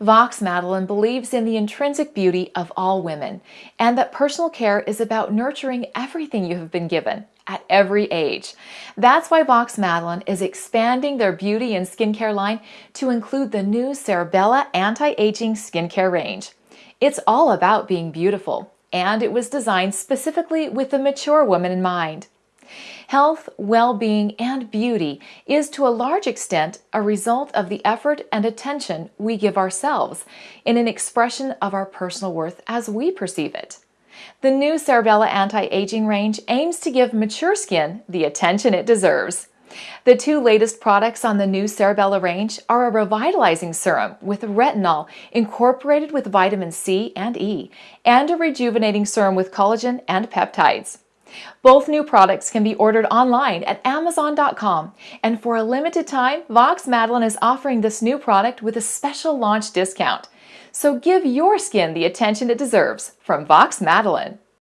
Vox Madeline believes in the intrinsic beauty of all women and that personal care is about nurturing everything you have been given at every age. That's why Vox Madeline is expanding their beauty and skincare line to include the new Cerebella Anti-Aging Skincare range. It's all about being beautiful, and it was designed specifically with the mature woman in mind. Health, well-being, and beauty is to a large extent a result of the effort and attention we give ourselves in an expression of our personal worth as we perceive it. The new Cerebella Anti-Aging range aims to give mature skin the attention it deserves. The two latest products on the new Cerebella range are a revitalizing serum with retinol incorporated with vitamin C and E, and a rejuvenating serum with collagen and peptides. Both new products can be ordered online at Amazon.com, and for a limited time, Vox Madeline is offering this new product with a special launch discount. So give your skin the attention it deserves from Vox Madeline.